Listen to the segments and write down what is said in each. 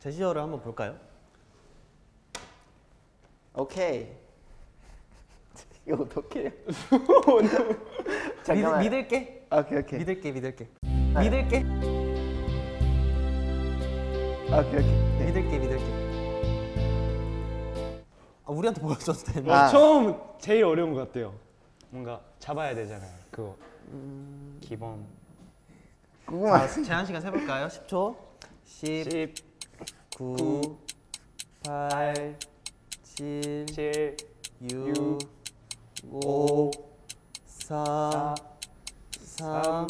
제시어를 한번 볼까요? 오케이. 이거 어떻게 해요? 믿, 잠깐만. 믿을게. 오케이 오케이. 믿을게, 믿을게. 아. 믿을게. 오케이 오케이. 믿을게, 믿을게. 아, 우리한테 보여줘도 되나? 아. 어, 처음 제일 어려운 것 같아요. 뭔가 잡아야 되잖아요. 그거 기본 궁금한. 자, 제한 시간 세볼까요? 10초. 10, 10, 9, 8, 7, 7, 6, 5, 4, 3,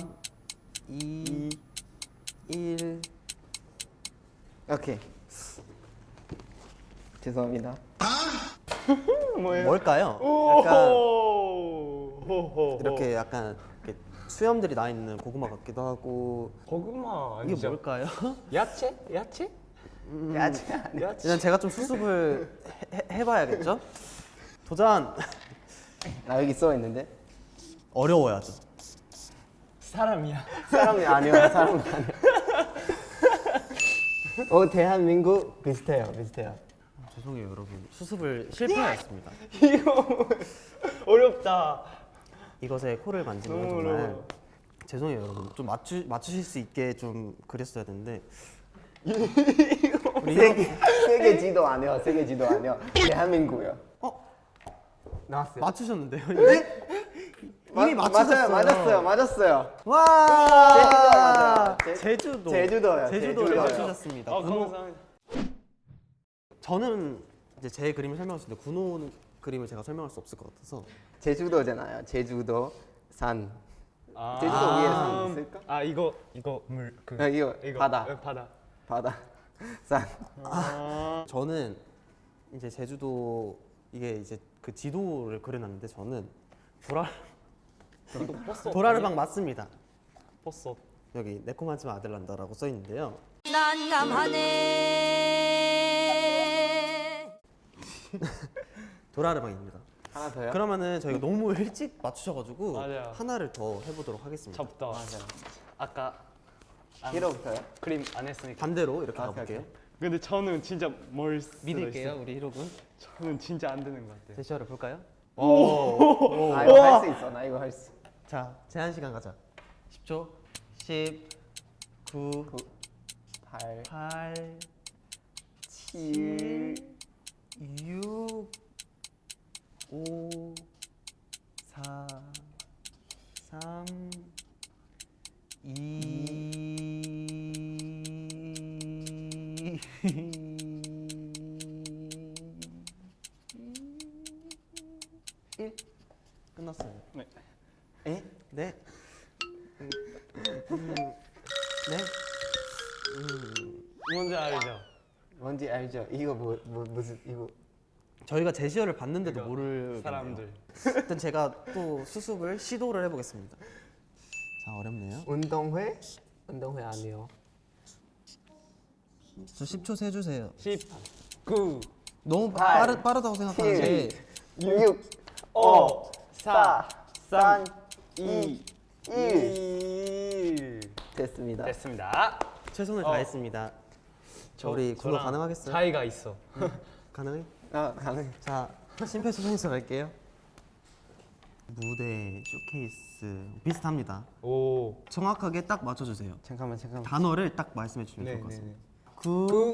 2, 1. 오케이. 죄송합니다. 뭐예요? 뭘까요? 오, 약간. 이렇게 약간 이렇게 수염들이 나 있는 고구마 같기도 하고 고구마 이게 아니죠? 뭘까요? 야채? 야채? 야채 아니야. 야채? 일단 제가 좀 수습을 해, 해봐야겠죠? 도전! 나 여기 써 있는데. 어려워야죠. 사람이야. 사람이 아니야. 사람이 아니야. 어 대한민국 비슷해요. 비슷해요. 죄송해요 여러분 수습을 실패하였습니다. 이거 어렵다. 이것에 코를 만지면 너무 정말 어려워. 죄송해요 여러분 좀 맞추, 맞추실 수 있게 좀 그렸어야 되는데 우리 세계 세계 지도 아니요. 세계 지도 아니요. 대한민국이요. 어? 나왔어요. 맞추셨는데요? 이미, 이미 마- 맞추셨어요 맞았어요. 맞았어요. 맞았어요. 와 제주도 맞아요. 제- 제주도 제주도요, 제주도를 제주도요. 맞추셨습니다 아, 군호- 감사합니다. 저는 이제 제 그림을 설명할 수 있는데 군호 그림을 제가 설명할 수 없을 것 같아서 제주도잖아요. 제주도 산. 아, 제주도 위에 산 있을까? 아 이거 이거 물 그. 아, 이거, 바다. 어, 바다. 바다. 산. 아, 저는 이제 제주도 이게 이제 그 지도를 그려놨는데 저는 버섯. 도라르방 맞습니다. 버섯. 여기 내코마지마 아들란다라고 써 있는데요. 난감하네. 도라르방입니다. 하나 더요? 그러면은 저희가 너무 일찍 맞추셔가지고 맞아요. 하나를 더 해보도록 하겠습니다. 잡다. 맞아. 아까 안- 히로부터요? 그림 안 했으니까. 반대로 이렇게 아, 가볼게요. 근데 저는 진짜 뭘 수도 믿을게요, 있어요. 우리 히로군. 저는 진짜 안 되는 것 같아요. 제시어를 볼까요? 아 이거 할 수 있어. 나 이거 할 수. 자, 제한 시간 가자. 10초. 10, 9, 8, 8, 7, 6, 1 끝났어요. 네. 에? 네. 음, 음, 네. 음, 뭔지 알죠? 뭔지 알죠? 이거 뭐, 뭐 무슨 이거 저희가 제시어를 봤는데도 모르겠네요. 사람들. 일단 제가 또 수습을 시도를 해보겠습니다. 자 어렵네요. 운동회? 운동회 아니요. 저 10초 세 주세요. 10, 9, 너무 팔, 빠르, 빠르다고 생각하는데 6, 5, 4, 3, 2, 1 1. 됐습니다. 됐습니다. 최선을 어. 다했습니다. 저 우리 군호 저랑 가능하겠어요? 차이가 있어. 가능해? 아 가능. 자 심폐소생술 갈게요. 무대 쇼케이스 비슷합니다. 오. 정확하게 딱 맞춰주세요. 잠깐만 잠깐만. 단어를 딱 말씀해 주시면 네, 좋을 것 네, 같습니다. 네. 9,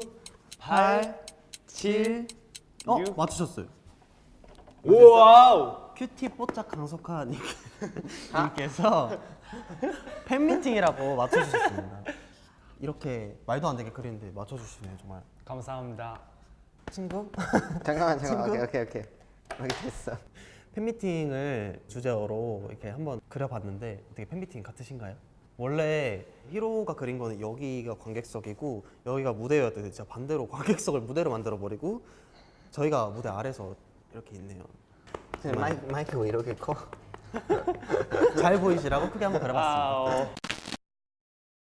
8, 7, 어? 육. 맞추셨어요. Wow. cutie 뽀짝 강석하 님- 님께서 팬미팅이라고 맞춰주셨습니다. 이렇게 말도 안 되게 그리는데 맞춰주시네요 정말. 감사합니다. 친구? 잠깐만 잠깐만. 친구? 오케이 오케이 오케이. 오케이 됐어. 팬미팅을 주제어로 이렇게 한번 그려봤는데 어떻게 팬미팅 같으신가요? 원래 히로가 그린 거는 여기가 관객석이고 여기가 무대였는데 진짜 반대로 관객석을 무대로 만들어 버리고 저희가 무대 아래서 이렇게 있네요. 마이크 마이크 왜 이렇게 커? 잘 보이시라고 크게 한번 그려봤습니다. 아, 어.